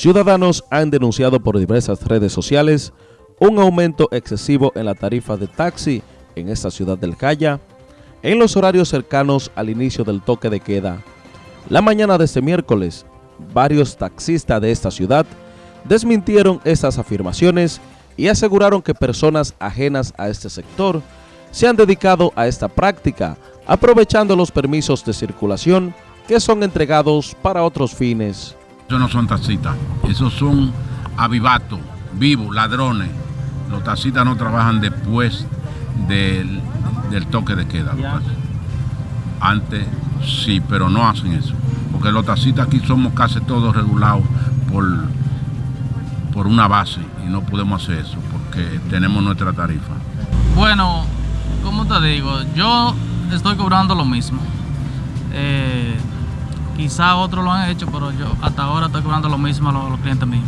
Ciudadanos han denunciado por diversas redes sociales un aumento excesivo en la tarifa de taxi en esta ciudad del Calla en los horarios cercanos al inicio del toque de queda. La mañana de este miércoles, varios taxistas de esta ciudad desmintieron estas afirmaciones y aseguraron que personas ajenas a este sector se han dedicado a esta práctica, aprovechando los permisos de circulación que son entregados para otros fines. Eso no son taxistas, esos son avivatos, vivos, ladrones. Los taxistas no trabajan después del, toque de queda. Antes sí, pero no hacen eso. Porque los taxistas aquí somos casi todos regulados por, por una base y no podemos hacer eso porque tenemos nuestra tarifa. Bueno, como te digo, yo estoy cobrando lo mismo. Eh, Quizá otros lo han hecho, pero yo hasta ahora estoy cobrando lo mismo a los, clientes míos.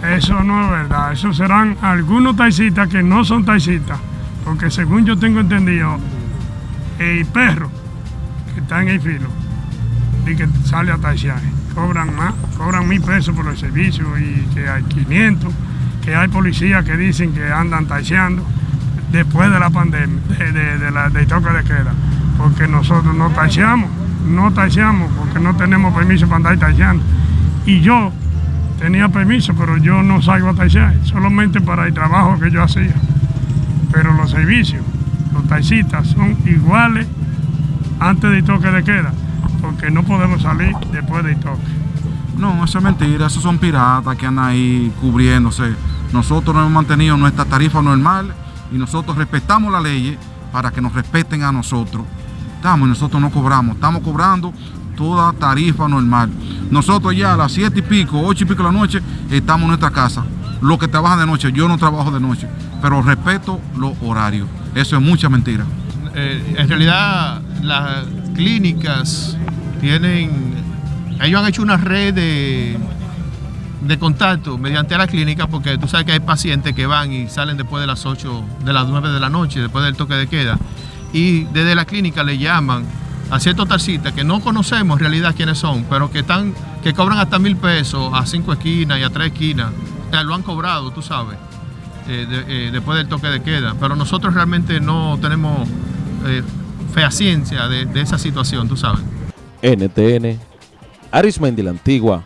Eso no es verdad, eso serán algunos taxistas que no son taxistas, porque según yo tengo entendido, el perro que está en el filo y que sale a taxiar, cobran más, cobran mil pesos por el servicio y que hay 500, que hay policías que dicen que andan taxiando después de la pandemia, de, de, la, de toque de queda, porque nosotros no taxiamos no taxeamos porque no tenemos permiso para andar. Y yo tenía permiso, pero yo no salgo a taxear, solamente para el trabajo que yo hacía. Pero los servicios, los taxistas son iguales antes del toque de queda, porque no podemos salir después del toque. No, eso es mentira, esos son piratas que andan ahí cubriéndose. Nosotros nos hemos mantenido nuestra tarifa normal y nosotros respetamos la ley para que nos respeten a nosotros estamos nosotros no cobramos. Estamos cobrando toda tarifa normal. Nosotros ya a las siete y pico, ocho y pico de la noche, estamos en nuestra casa. Los que trabajan de noche, yo no trabajo de noche, pero respeto los horarios. Eso es mucha mentira. Eh, en realidad, las clínicas tienen, ellos han hecho una red de, de contacto mediante la clínica, porque tú sabes que hay pacientes que van y salen después de las 8, de las 9 de la noche, después del toque de queda y desde la clínica le llaman a ciertos taxistas que no conocemos en realidad quiénes son, pero que están, que cobran hasta mil pesos a cinco esquinas y a tres esquinas. O lo han cobrado, tú sabes, eh, eh, después del toque de queda. Pero nosotros realmente no tenemos eh, ciencia de, de esa situación, tú sabes. NTN, Arismendi la Antigua,